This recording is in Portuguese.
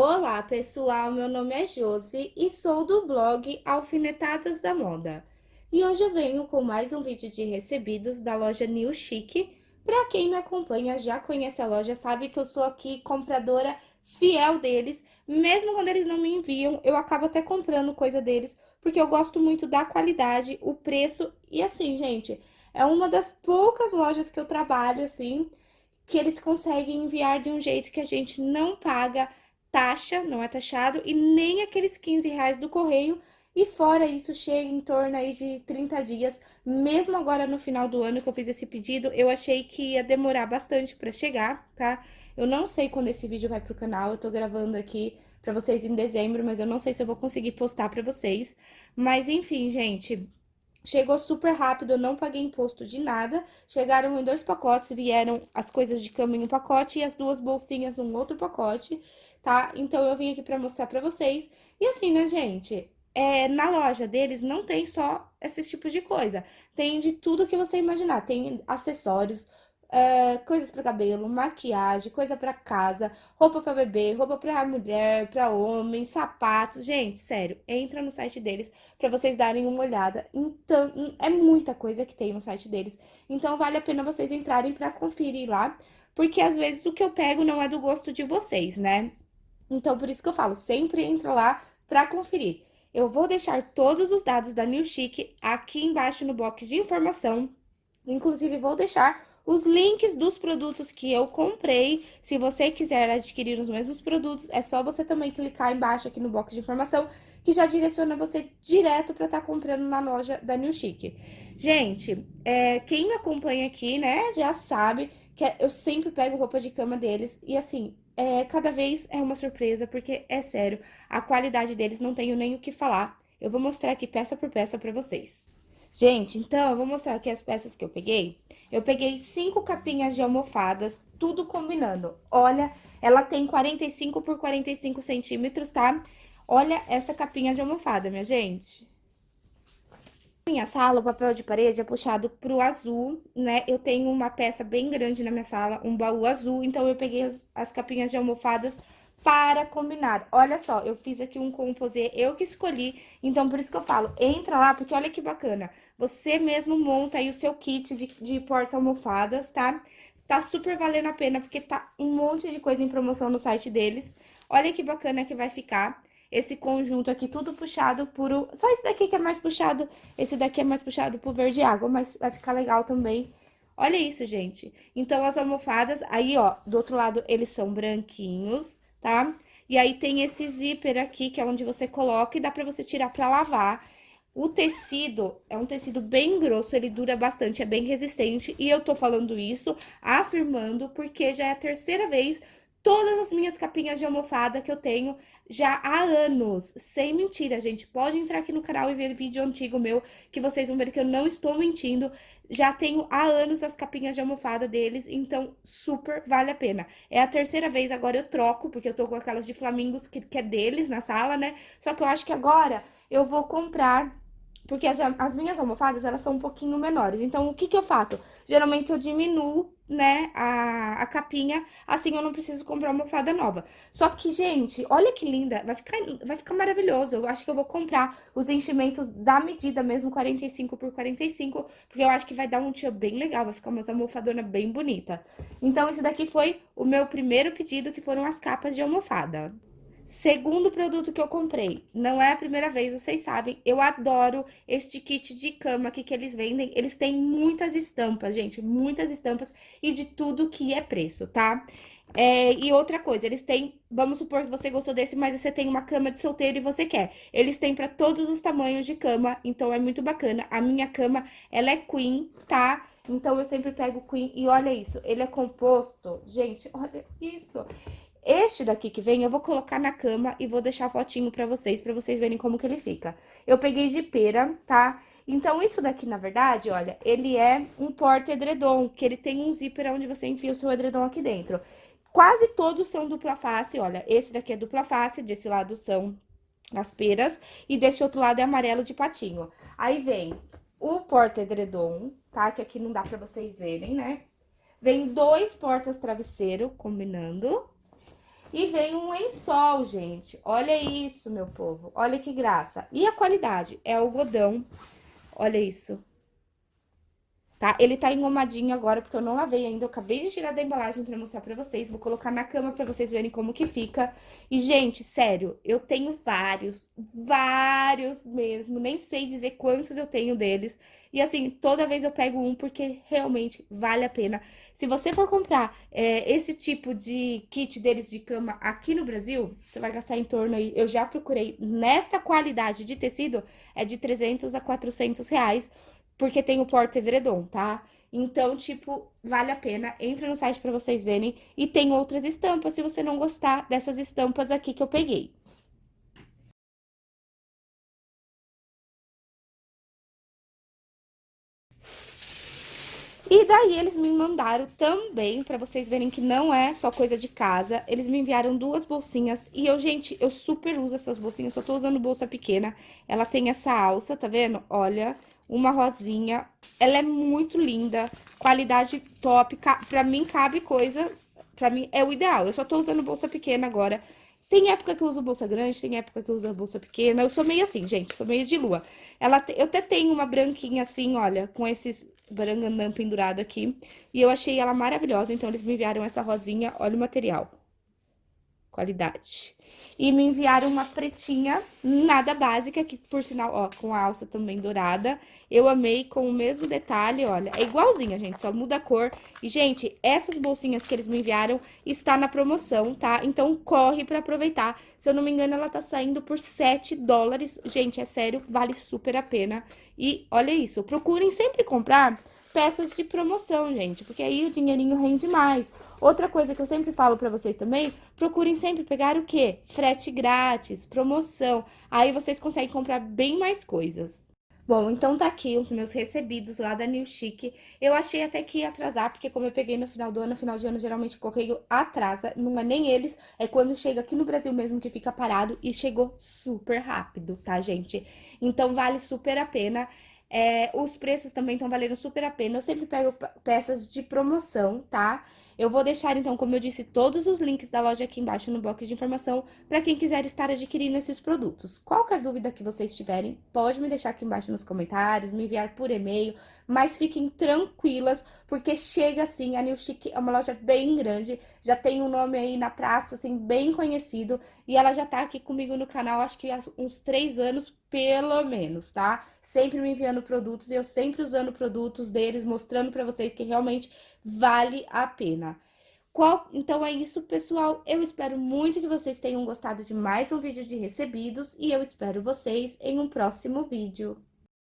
Olá, pessoal! Meu nome é Josi e sou do blog Alfinetadas da Moda. E hoje eu venho com mais um vídeo de recebidos da loja New Chic. Para quem me acompanha, já conhece a loja, sabe que eu sou aqui compradora fiel deles. Mesmo quando eles não me enviam, eu acabo até comprando coisa deles, porque eu gosto muito da qualidade, o preço. E assim, gente, é uma das poucas lojas que eu trabalho, assim, que eles conseguem enviar de um jeito que a gente não paga taxa, não é taxado, e nem aqueles 15 reais do correio, e fora isso, chega em torno aí de 30 dias, mesmo agora no final do ano que eu fiz esse pedido, eu achei que ia demorar bastante pra chegar, tá? Eu não sei quando esse vídeo vai pro canal, eu tô gravando aqui pra vocês em dezembro, mas eu não sei se eu vou conseguir postar pra vocês. Mas enfim, gente, Chegou super rápido, eu não paguei imposto de nada. Chegaram em dois pacotes, vieram as coisas de cama em um pacote e as duas bolsinhas um outro pacote, tá? Então, eu vim aqui pra mostrar pra vocês. E assim, né, gente? É, na loja deles não tem só esses tipos de coisa. Tem de tudo que você imaginar. Tem acessórios, é, coisas para cabelo, maquiagem, coisa para casa, roupa para bebê, roupa para mulher, para homem, sapatos. Gente, sério, entra no site deles para vocês darem uma olhada. Então, é muita coisa que tem no site deles. Então, vale a pena vocês entrarem para conferir lá, porque às vezes o que eu pego não é do gosto de vocês, né? Então, por isso que eu falo, sempre entra lá para conferir. Eu vou deixar todos os dados da New Chic aqui embaixo no box de informação. Inclusive, vou deixar os links dos produtos que eu comprei. Se você quiser adquirir os mesmos produtos, é só você também clicar embaixo aqui no box de informação, que já direciona você direto para estar tá comprando na loja da New Chic. Gente, é, quem me acompanha aqui, né, já sabe que eu sempre pego roupa de cama deles e assim, é, cada vez é uma surpresa, porque é sério, a qualidade deles não tenho nem o que falar. Eu vou mostrar aqui peça por peça para vocês. Gente, então, eu vou mostrar aqui as peças que eu peguei. Eu peguei cinco capinhas de almofadas, tudo combinando. Olha, ela tem 45 por 45 centímetros, tá? Olha essa capinha de almofada, minha gente. Minha sala, o papel de parede é puxado pro azul, né? Eu tenho uma peça bem grande na minha sala, um baú azul, então eu peguei as, as capinhas de almofadas para combinar. Olha só, eu fiz aqui um composê, eu que escolhi, então por isso que eu falo, entra lá, porque olha que bacana. Você mesmo monta aí o seu kit de, de porta-almofadas, tá? Tá super valendo a pena, porque tá um monte de coisa em promoção no site deles. Olha que bacana que vai ficar esse conjunto aqui, tudo puxado por... O... Só esse daqui que é mais puxado, esse daqui é mais puxado por verde água, mas vai ficar legal também. Olha isso, gente. Então, as almofadas, aí, ó, do outro lado, eles são branquinhos, tá? E aí, tem esse zíper aqui, que é onde você coloca e dá pra você tirar pra lavar. O tecido é um tecido bem grosso, ele dura bastante, é bem resistente. E eu tô falando isso, afirmando, porque já é a terceira vez todas as minhas capinhas de almofada que eu tenho já há anos. Sem mentira, gente. Pode entrar aqui no canal e ver vídeo antigo meu, que vocês vão ver que eu não estou mentindo. Já tenho há anos as capinhas de almofada deles, então super vale a pena. É a terceira vez, agora eu troco, porque eu tô com aquelas de flamingos que, que é deles na sala, né? Só que eu acho que agora eu vou comprar porque as, as minhas almofadas, elas são um pouquinho menores. Então, o que que eu faço? Geralmente, eu diminuo, né, a, a capinha, assim eu não preciso comprar almofada nova. Só que, gente, olha que linda, vai ficar, vai ficar maravilhoso. Eu acho que eu vou comprar os enchimentos da medida mesmo, 45 por 45, porque eu acho que vai dar um tio bem legal, vai ficar uma almofadona bem bonita. Então, esse daqui foi o meu primeiro pedido, que foram as capas de almofada. Segundo produto que eu comprei, não é a primeira vez, vocês sabem, eu adoro este kit de cama aqui que eles vendem. Eles têm muitas estampas, gente, muitas estampas e de tudo que é preço, tá? É, e outra coisa, eles têm, vamos supor que você gostou desse, mas você tem uma cama de solteiro e você quer. Eles têm para todos os tamanhos de cama, então é muito bacana. A minha cama, ela é queen, tá? Então eu sempre pego queen e olha isso, ele é composto, gente, olha isso. Este daqui que vem, eu vou colocar na cama e vou deixar fotinho pra vocês, pra vocês verem como que ele fica. Eu peguei de pera, tá? Então, isso daqui, na verdade, olha, ele é um porta-edredom, que ele tem um zíper onde você enfia o seu edredom aqui dentro. Quase todos são dupla face, olha, esse daqui é dupla face, desse lado são as peras, e desse outro lado é amarelo de patinho. Aí vem o porta-edredom, tá? Que aqui não dá pra vocês verem, né? Vem dois portas-travesseiro, combinando, E vem um lençol, gente. Olha isso, meu povo. Olha que graça. E a qualidade? É algodão. Olha isso tá? Ele tá engomadinho agora, porque eu não lavei ainda, eu acabei de tirar da embalagem pra mostrar pra vocês, vou colocar na cama pra vocês verem como que fica. E, gente, sério, eu tenho vários, vários mesmo, nem sei dizer quantos eu tenho deles. E, assim, toda vez eu pego um, porque realmente vale a pena. Se você for comprar é, esse tipo de kit deles de cama aqui no Brasil, você vai gastar em torno aí, eu já procurei, nesta qualidade de tecido, é de 300 a 400 reais, porque tem o porta edredom, tá? Então, tipo, vale a pena. Entra no site pra vocês verem. E tem outras estampas, se você não gostar dessas estampas aqui que eu peguei. E daí, eles me mandaram também, pra vocês verem que não é só coisa de casa, eles me enviaram duas bolsinhas. E eu, gente, eu super uso essas bolsinhas, só tô usando bolsa pequena. Ela tem essa alça, tá vendo? Olha, uma rosinha. Ela é muito linda, qualidade top. Pra mim, cabe coisas... Pra mim, é o ideal. Eu só tô usando bolsa pequena agora. Tem época que eu uso bolsa grande, tem época que eu uso bolsa pequena. Eu sou meio assim, gente, sou meio de lua. Ela, eu até tenho uma branquinha assim, olha, com esses barangandã pendurado aqui. E eu achei ela maravilhosa, então eles me enviaram essa rosinha. Olha o material. Qualidade. E me enviaram uma pretinha, nada básica, que por sinal, ó, com a alça também dourada. Eu amei com o mesmo detalhe, olha, é igualzinha, gente, só muda a cor. E, gente, essas bolsinhas que eles me enviaram está na promoção, tá? Então, corre pra aproveitar. Se eu não me engano, ela tá saindo por 7 dólares. Gente, é sério, vale super a pena. E, olha isso, procurem sempre comprar peças de promoção, gente, porque aí o dinheirinho rende mais. Outra coisa que eu sempre falo pra vocês também, procurem sempre pegar o quê? Frete grátis, promoção. Aí vocês conseguem comprar bem mais coisas. Bom, então tá aqui os meus recebidos lá da New Chic. Eu achei até que ia atrasar, porque como eu peguei no final do ano, no final de ano geralmente o correio atrasa, não é nem eles, é quando chega aqui no Brasil mesmo que fica parado e chegou super rápido, tá, gente? Então vale super a pena. É, os preços também estão valendo super a pena. Eu sempre pego peças de promoção, tá? Eu vou deixar, então, como eu disse, todos os links da loja aqui embaixo no box de informação para quem quiser estar adquirindo esses produtos. Qualquer dúvida que vocês tiverem, pode me deixar aqui embaixo nos comentários, me enviar por e-mail, mas fiquem tranquilas, porque chega assim, a New Chic é uma loja bem grande, já tem um nome aí na praça, assim, bem conhecido, e ela já tá aqui comigo no canal, acho que há uns três anos, pelo menos, tá? Sempre me enviando produtos e eu sempre usando produtos deles, mostrando pra vocês que realmente vale a pena. Qual... Então é isso, pessoal. Eu espero muito que vocês tenham gostado de mais um vídeo de recebidos e eu espero vocês em um próximo vídeo.